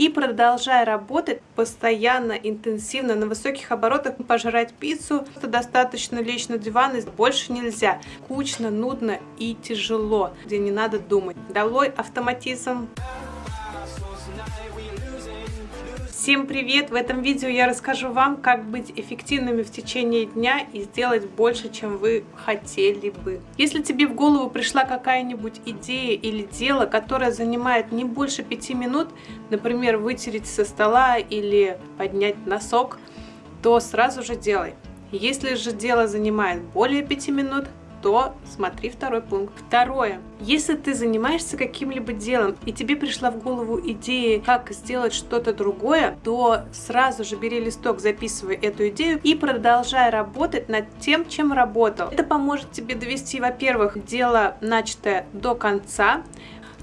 И продолжай работать постоянно, интенсивно, на высоких оборотах, пожрать пиццу, это достаточно лечь на диван, и больше нельзя. Кучно, нудно и тяжело, где не надо думать. Долой автоматизм. Всем привет! В этом видео я расскажу вам, как быть эффективными в течение дня и сделать больше, чем вы хотели бы. Если тебе в голову пришла какая-нибудь идея или дело, которое занимает не больше пяти минут, например, вытереть со стола или поднять носок, то сразу же делай. Если же дело занимает более пяти минут, то смотри второй пункт. Второе. Если ты занимаешься каким-либо делом, и тебе пришла в голову идея, как сделать что-то другое, то сразу же бери листок, записывай эту идею и продолжай работать над тем, чем работал. Это поможет тебе довести, во-первых, дело начатое до конца,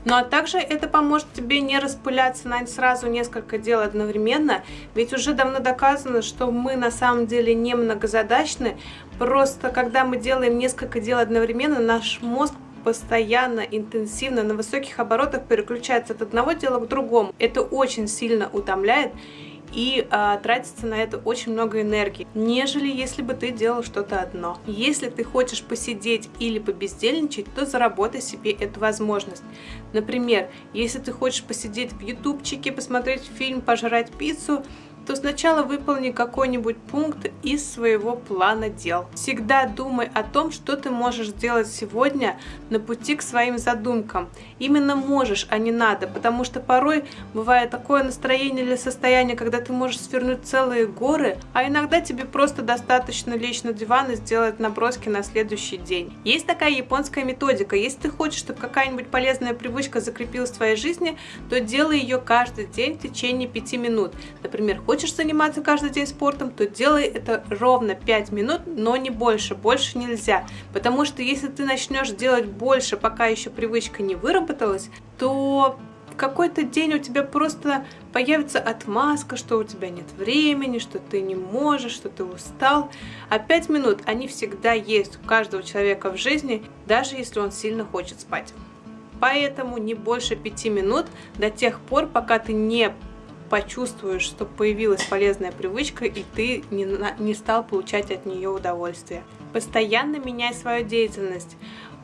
ну а также это поможет тебе не распыляться на сразу несколько дел одновременно, ведь уже давно доказано, что мы на самом деле не многозадачны, просто когда мы делаем несколько дел одновременно, наш мозг постоянно, интенсивно, на высоких оборотах переключается от одного дела к другому. Это очень сильно утомляет и а, тратится на это очень много энергии, нежели если бы ты делал что-то одно. Если ты хочешь посидеть или побездельничать, то заработай себе эту возможность. Например, если ты хочешь посидеть в ютубчике, посмотреть фильм, пожрать пиццу, то сначала выполни какой-нибудь пункт из своего плана дел. Всегда думай о том, что ты можешь сделать сегодня на пути к своим задумкам. Именно можешь, а не надо, потому что порой бывает такое настроение или состояние, когда ты можешь свернуть целые горы, а иногда тебе просто достаточно лечь на диван и сделать наброски на следующий день. Есть такая японская методика. Если ты хочешь, чтобы какая-нибудь полезная привычка закрепилась в твоей жизни, то делай ее каждый день в течение 5 минут. Например, хочешь хочешь заниматься каждый день спортом, то делай это ровно 5 минут, но не больше, больше нельзя. Потому что если ты начнешь делать больше, пока еще привычка не выработалась, то какой-то день у тебя просто появится отмазка, что у тебя нет времени, что ты не можешь, что ты устал. А 5 минут, они всегда есть у каждого человека в жизни, даже если он сильно хочет спать. Поэтому не больше 5 минут до тех пор, пока ты не почувствуешь, что появилась полезная привычка, и ты не, не стал получать от нее удовольствие. Постоянно меняй свою деятельность.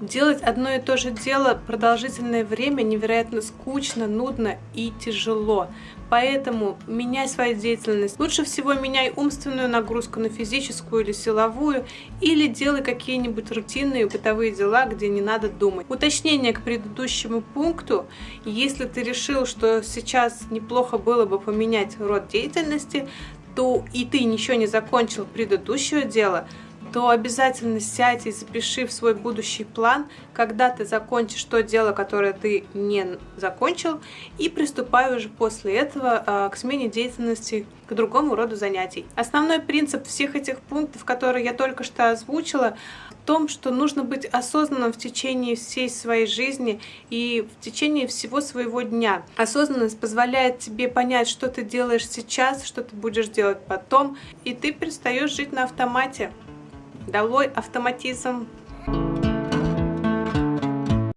Делать одно и то же дело продолжительное время невероятно скучно, нудно и тяжело. Поэтому меняй свою деятельность. Лучше всего меняй умственную нагрузку на физическую или силовую, или делай какие-нибудь рутинные бытовые дела, где не надо думать. Уточнение к предыдущему пункту. Если ты решил, что сейчас неплохо было бы поменять род деятельности, то и ты ничего не закончил предыдущее дело, то обязательно сядь и запиши в свой будущий план, когда ты закончишь то дело, которое ты не закончил, и приступай уже после этого а, к смене деятельности, к другому роду занятий. Основной принцип всех этих пунктов, которые я только что озвучила, в том, что нужно быть осознанным в течение всей своей жизни и в течение всего своего дня. Осознанность позволяет тебе понять, что ты делаешь сейчас, что ты будешь делать потом, и ты перестаешь жить на автомате. Долой автоматизм.